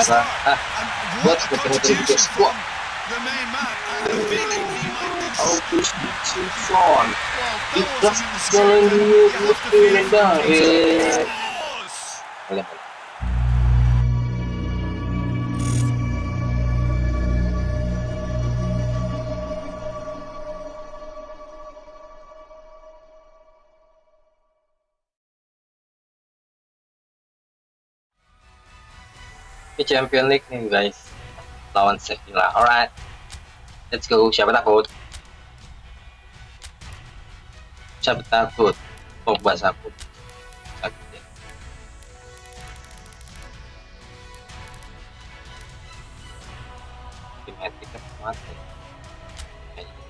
Karena ah, buat What a betul-betul contribution bikin from the main man. I had a feeling he might do something. August Simpson. Well, that Ikhlas wasn't Champion League nih guys lawan Sevilla. Alright, let's go. Siapa takut? Siapa takut? Pogba takut. Ya. Kayaknya.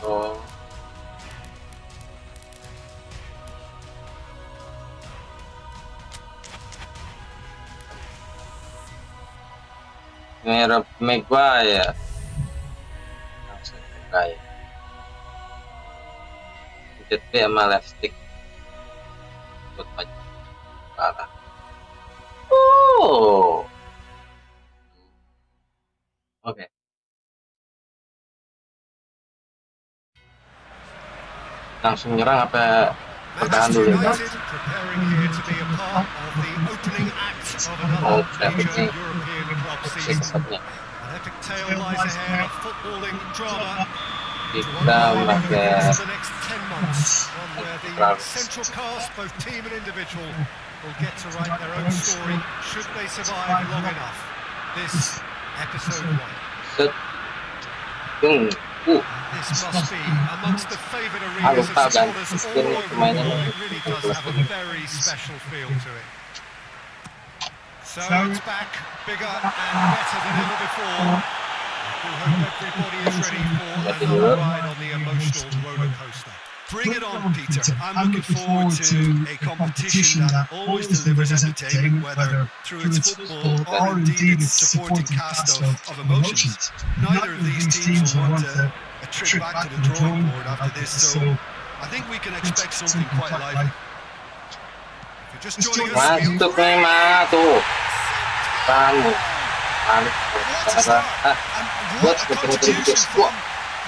Oh. Merah Maguire. Langsung Maguire. Jadi sama left stick. Buat maju. Parah. Oh. Oke. Langsung nyerang apa pertahan Manchester dulu ya? United preparing here to be a part of the opening act of Oh, season. An epic tale lies ahead of footballing drama Kita the pakai course of the next 10 months. One where the central cast, both team and individual, will get to write their own story should they survive long enough. This episode one. Dung. Uh, This must be amongst the favoured Ah, arenas of supporters all over the world. It really does have a very special feel to it. So it's back, bigger and better than ever before. We hope everybody is ready for another ride on the emotional roller coaster. Bring it on, Peter. I'm looking forward to a competition that always delivers entertainment, whether through its football or indeed its supporting cast of, of emotions. Neither of these teams will want a, a trip back to the drawing board after this, so I think we can expect something quite lively. If you're just joining us, we Masuk nih mah tuh. Kamu. Balik What a cara. start! Ah, And buat what a betul-betul bikin squad. from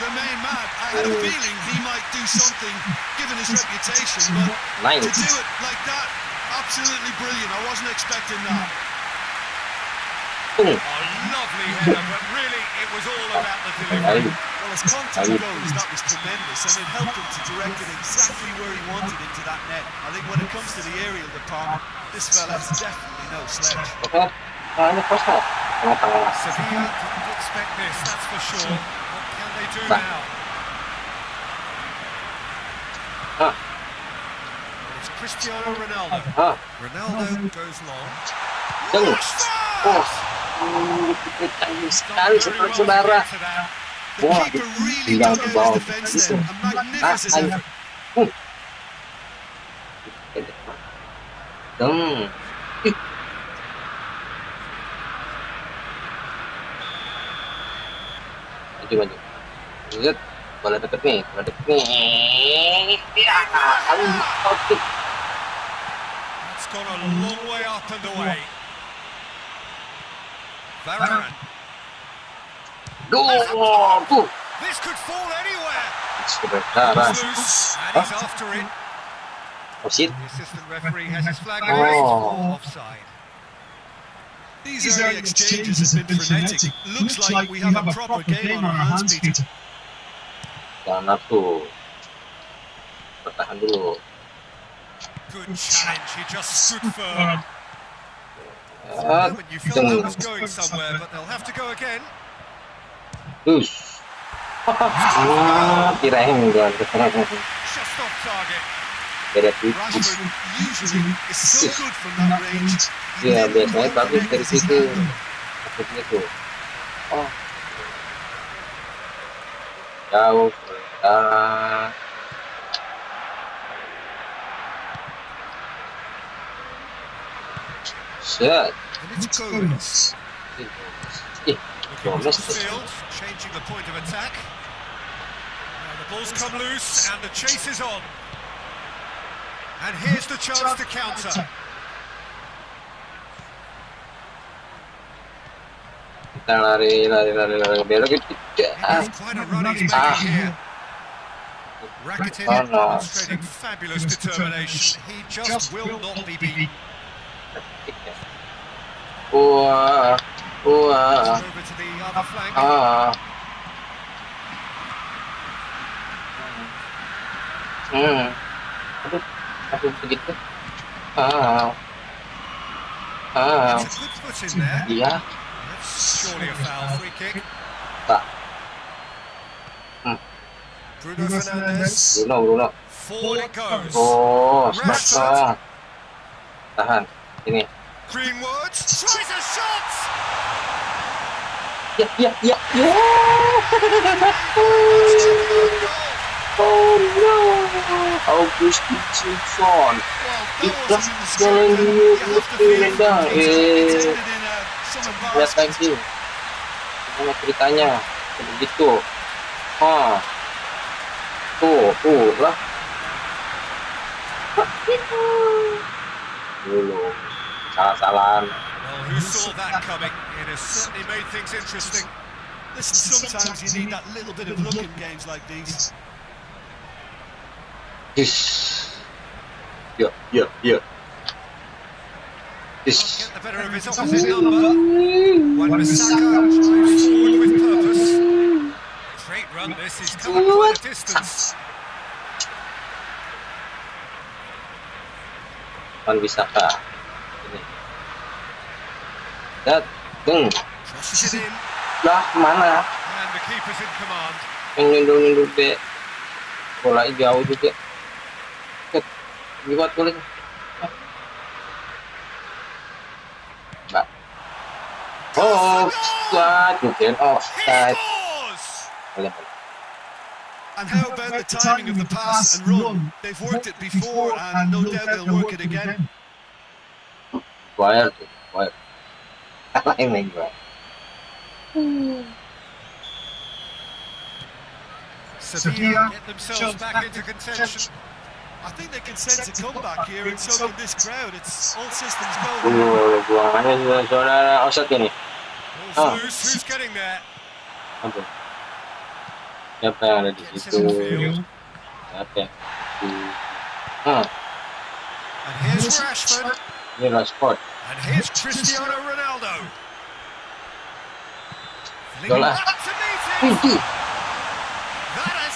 the man. I had a feeling he might do something, given his reputation, but Nice. to do it like that, absolutely brilliant. I wasn't expecting that. A lovely header, but really it was all about the delivery. Well, as contact goes, that was tremendous, and it helped him to direct it exactly where he wanted into that net. I think when it comes to the aerial department, this fella is definitely no sledge. Oke. Tangannya kosong. Tengah-tengah. Sevilla didn't expect this, that's for sure. What can they do Nah. now? Ah, It's Cristiano Ronaldo. ah. Ronaldo goes long. Tung. Looks Oh. fast! Hmm, Canggih Done sekali very saudara well to saudara. get to that. The Wah, keeper really tinggal dug ke out bawah. his defence Itu. there. A magnificent Ah, ayo. effort. Hmm. Hmm. Maju maju. Lihat bola deket nih, bola deket nih. Ya, kali oke. Gone a long way up and away. Varane. Tuh. This could fall anywhere. Saudara. It's loose, and he's after it. Oh. The assistant referee has his flag Oh. raised for offside. These early exchanges have been frenetic. Looks like we have a proper game on our hands, Peter. Jangan tuh. Bertahan dulu. Good challenge. He just stood firm. Moment you felt that was going somewhere, but they'll have to go again. Terus. Ah, kirain gua. Just off target. Beda tipis. Rashford usually is so good from that range. He Iya, never biasanya quite bagus dari connects his situ. hand. Oh. Jauh. Ah. Set. And it's Gomez. Ih, Looking Gomez across the tuh. changing the point of attack. Now the ball's come loose and the chase is on. And here's the chance to counter. Rakitic oh, no. demonstrating fabulous determination. He just will not be. Oh, uh, oh, uh, over. Uh, uh aduh begitu. Ah. Ah. It's a good foot in there. Iya, That's surely a foul free kick. Pak. Hmm. Bruno Fernandes. Bruno, Bruno. Forward it goes. Oh, smart dong. Tahan. Ini. Greenwood tries a shot. Ya, ya, ya, ya. Oh no. Augustin Simpson. Well, Itu that wasn't in the jalan script, dulu, you have to feel mesti nendang. it. It's Eh. ended in a- some Lihat embarrassment. lagi. Gimana ceritanya? Begitu. Ah. Tuh, tuh lah. Dulu. Salah-salahan. Well, who saw that coming? It has certainly made things interesting. Listen, sometimes you need that little bit of luck in games like these. Ish. Can't Ish. get the better of his opposite number. Wan Bissaka drives forward with purpose. Great run this, he's covered quite a distance. Wan Bisaka. Ini. Dat, deng. Crosses it in, Lah, mana? and the keeper's in command. Yang nindung-nindung deh. Bola jauh juga. Set. Lihat boleh. Mbak. Oh, offside. Bukan He offside. scores! Boleh, boleh. And how about the timing of the pass and run? They've worked it before, and no doubt they'll work it again. Wire tuh, wire. Apa ini gua? Sevilla get themselves back into contention. I think they can sense a comeback here, and so can this crowd. It's all systems go. Uh, buangannya juga saudara ini. Ball's Oh. loose, who's getting there? Aduh. Siapa ada di situ? it in field. Siapa yang di Ah, And here's Rashford, ini Rashford. and here's Cristiano Ronaldo. Yola. Flinging back to meet him. Wih, That has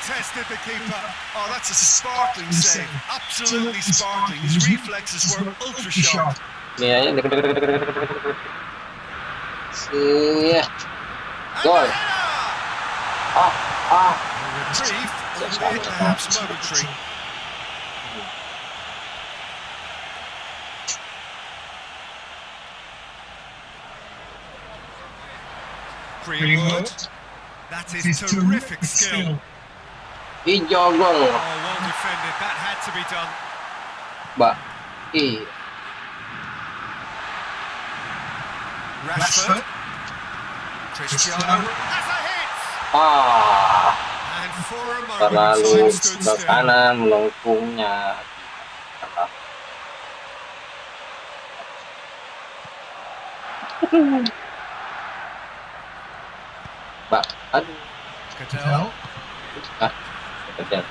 certainly tested the keeper. Oh, that's a sparkling save. Absolutely sparkling. His reflexes were ultra sharp. Yeah. And Goal. Ah, ah. A reprieve, albeit perhaps momentary. Greenwood. That is terrific skill. Hijau gol. Oh, well defended. That had to be done. Mbak. Ih, Rashford. Cristiano has a hit. ah. And for a moment, Terlalu time stood ke still. kanan melengkungnya. Mbak, aduh. Cattell. Ah, kemudian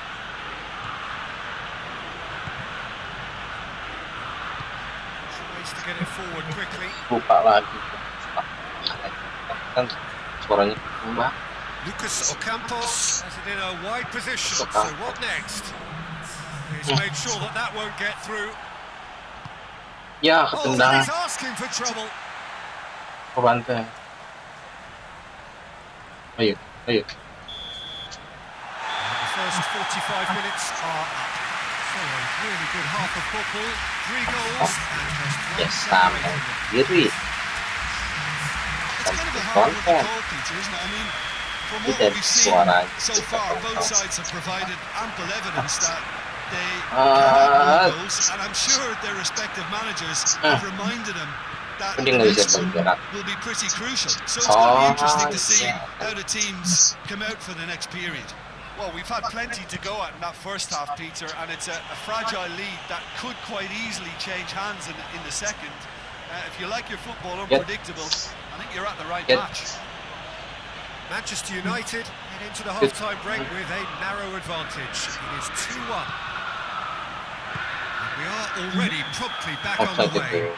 Tries to get it forward quickly. buka lagi. Kan suaranya berubah. Lucas Ocampos has it in a wide position. So what next? He's made sure that that won't get through. Ya, Oh, ketendang he's asking for trouble. ke bantai. Ayo, ayo. First 45 minutes are up. So a really good half of football. Three goals and just one Yes, sampai from them. It's kind of a hard one to call, Peter, isn't it? I mean, from what we've seen so far, both sides have provided ample evidence that they Ah. cannot goals, and I'm sure their respective managers have reminded them that the next one will be pretty crucial. So it's going to be Oh, interesting to see how the teams come out for the next period. Well, we've had plenty to go at in that first half, Peter, and it's a, a fragile lead that could quite easily change hands in, in the second. Uh, if you like your football Get- unpredictable, I think you're at the right Get- match. Manchester United head into the Good. half-time break with a narrow advantage. It is 2-1. And we are already promptly back on the way. itu.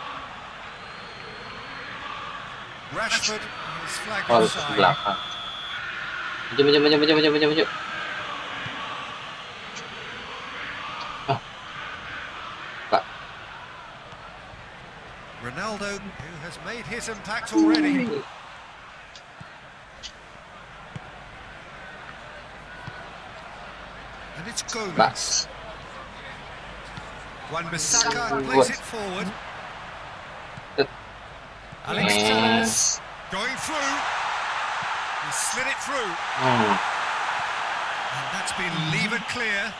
Rashford is flagged Oh, harus ke offside. maju, maju. Ah. Pak. Ronaldo, who has made his impact already. And it's Gomez. Pak. Wan Bissaka plays it forward. Good. Alex Yes. Telles going through. He slid it through. Hmm. And that's been levered clear.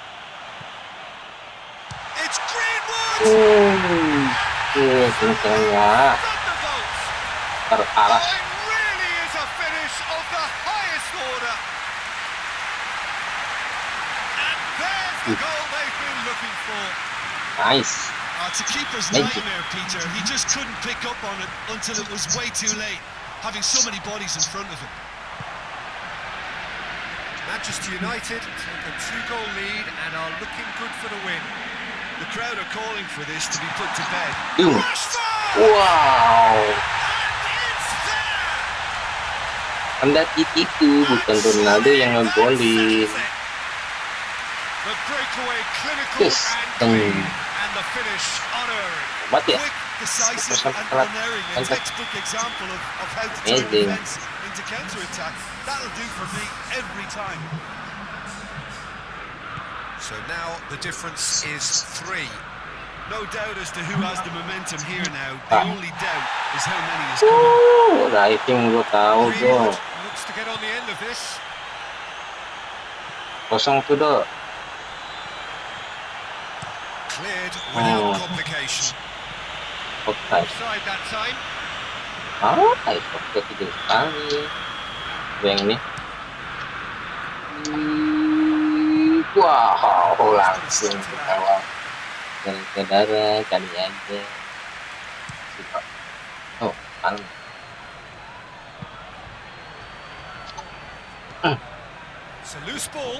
It's Greenwood! Kencangnya Thunderbolts! Taruh really is a finish of the highest order. And there's the goal they've been looking for. Nice. Uh, it's a keeper's Thank you. nightmare, Peter. He just couldn't pick up on it until it was way too late, having so many bodies in front of him. Manchester United take a two-goal lead and are looking good for the win. The crowd are calling for this to be put to bed. Boom. Wow. Kendati itu bukan Ronaldo yang ngegolin. The breakaway clinical Yes. and Hmm. clean, and the finish unearned. Hebat ya? Quick, decisive, Terus and telat. unerring. A Mantap. textbook example of, of how to turn Amazing. defence into counter-attack. That'll do for me every time. So now the difference is three. No doubt as to who has the momentum here now. The Ah. only doubt is how many is coming. Uh, writing gua tahu bro. Greenwood looks to get on the end of this. Kosong tuh do. Cleared without Oh. complication. Offside. Offside that time. Ah, offside tiga kali. Gua yang ini. Hmm, Wow, langsung ke bawah. Dan saudara kali aja. Suka. Oh, paling. It's a loose ball.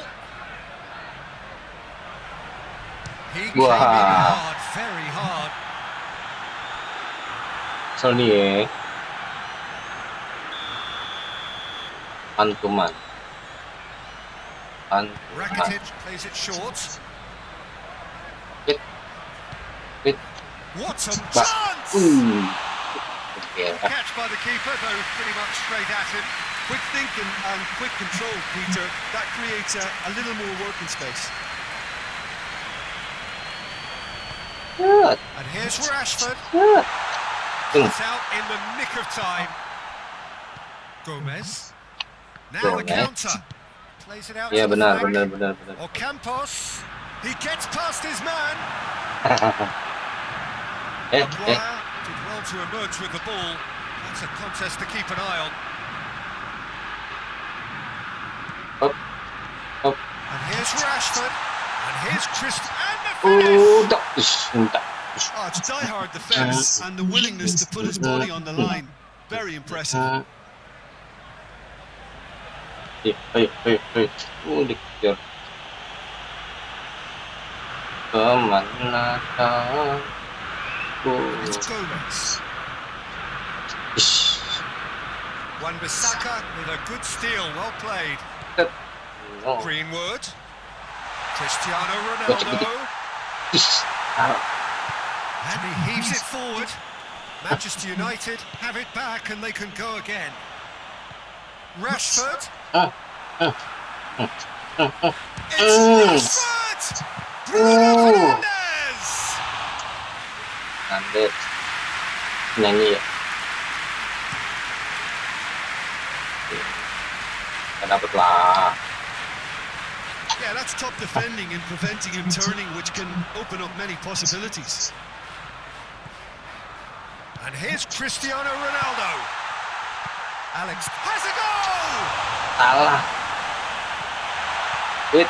He came in hard, very hard. Ya. Pantuman. Pantuman. Rakitic plays it short. Hit. What a chance! Uh. Oke. Catch by the keeper, though pretty much straight at him. Quick thinking and quick control, Peter. That creates a, a little more working space. Set. And here's Rashford. It's out in the nick of time. Gomez. Now the counter. Plays it out Iya to the benar, flank. benar, benar, benar. Ocampos. He gets past his man. Maguire did well to emerge with the ball. That's a contest to keep an eye on. Here's Rashford. And here's Christ. And the Oh, finish! tak. Ish, tak. Oh, it's die-hard defence and the willingness to put his body on the line. Very impressive. Uh, dikejar. Kemana kau? It's Gomez. Wan Bissaka with a good steal. Well played. Greenwood. Cristiano Ronaldo. And he heaves it forward. Manchester United have it back and they can go again. Rashford. It's. Rashford! Bruno Oh. Fernandes! Anda nyanyi ya? Ya lah. Yeah, that's top defending and preventing him turning, which can open up many possibilities. And here's Cristiano Ronaldo. Alex has a goal! Salah. Wait.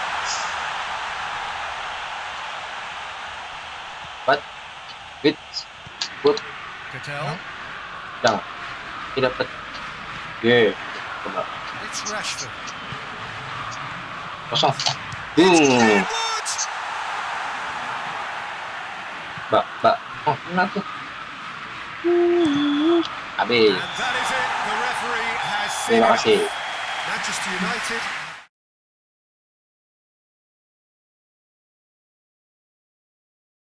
What? Wait. What? Cattell. Dapat. Ye. Coba. It's Rashford. And that is it. The referee has seen Terima it. kasih. Manchester United